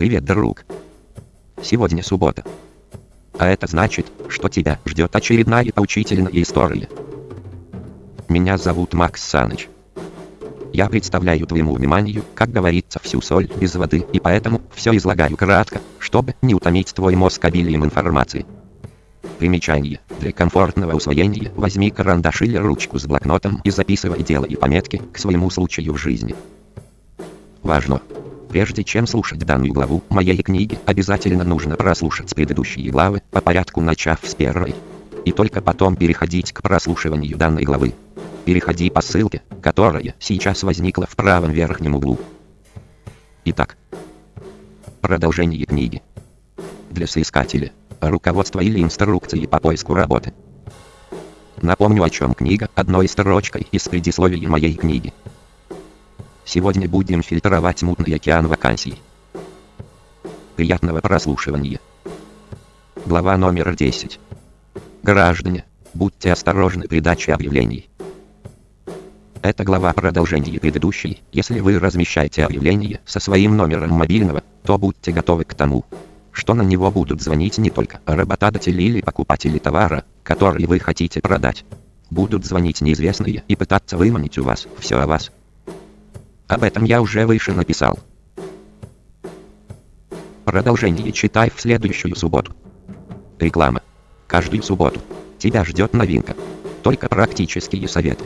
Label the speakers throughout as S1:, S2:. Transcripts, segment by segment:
S1: Привет, друг. Сегодня суббота. А это значит, что тебя ждет очередная поучительная история. Меня зовут Макс Саныч. Я представляю твоему вниманию, как говорится, всю соль без воды, и поэтому все излагаю кратко, чтобы не утомить твой мозг обилием информации. Примечание. Для комфортного усвоения возьми карандаш или ручку с блокнотом и записывай дела и пометки к своему случаю в жизни. Важно! Прежде чем слушать данную главу моей книги, обязательно нужно прослушать предыдущие главы, по порядку начав с первой. И только потом переходить к прослушиванию данной главы. Переходи по ссылке, которая сейчас возникла в правом верхнем углу. Итак, продолжение книги. Для соискателя. Руководство или инструкции по поиску работы. Напомню о чем книга одной строчкой из предисловия моей книги. Сегодня будем фильтровать мутный океан вакансий. Приятного прослушивания. Глава номер 10. Граждане, будьте осторожны при даче объявлений. Эта глава продолжение предыдущей. Если вы размещаете объявление со своим номером мобильного, то будьте готовы к тому, что на него будут звонить не только работодатели или покупатели товара, который вы хотите продать. Будут звонить неизвестные и пытаться выманить у вас все о вас. Об этом я уже выше написал. Продолжение читай в следующую субботу. Реклама. Каждую субботу. Тебя ждет новинка. Только практические советы.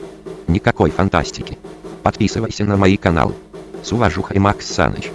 S1: Никакой фантастики. Подписывайся на мои каналы. С уважухой Макс Саныч.